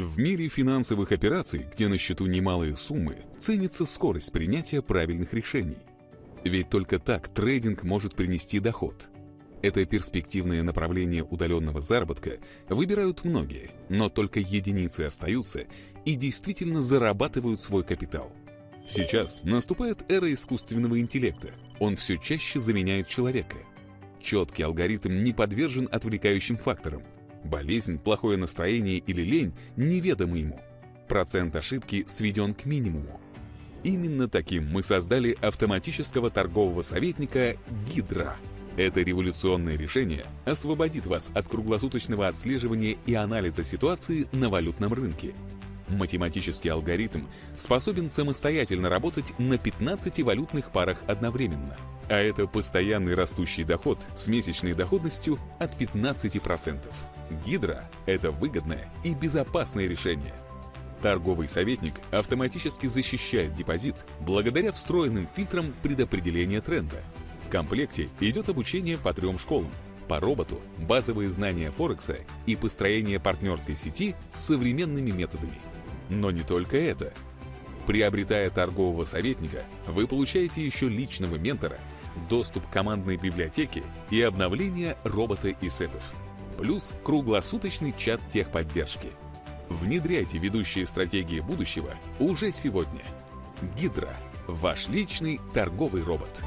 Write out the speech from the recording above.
В мире финансовых операций, где на счету немалые суммы, ценится скорость принятия правильных решений. Ведь только так трейдинг может принести доход. Это перспективное направление удаленного заработка выбирают многие, но только единицы остаются и действительно зарабатывают свой капитал. Сейчас наступает эра искусственного интеллекта. Он все чаще заменяет человека. Четкий алгоритм не подвержен отвлекающим факторам. Болезнь, плохое настроение или лень неведомы ему. Процент ошибки сведен к минимуму. Именно таким мы создали автоматического торгового советника «Гидра». Это революционное решение освободит вас от круглосуточного отслеживания и анализа ситуации на валютном рынке. Математический алгоритм способен самостоятельно работать на 15 валютных парах одновременно. А это постоянный растущий доход с месячной доходностью от 15%. Гидра – это выгодное и безопасное решение. Торговый советник автоматически защищает депозит благодаря встроенным фильтрам предопределения тренда. В комплекте идет обучение по трем школам по роботу, базовые знания Форекса и построение партнерской сети современными методами. Но не только это. Приобретая торгового советника, вы получаете еще личного ментора, доступ к командной библиотеке и обновление робота и сетов. Плюс круглосуточный чат техподдержки. Внедряйте ведущие стратегии будущего уже сегодня. Гидра – ваш личный торговый робот.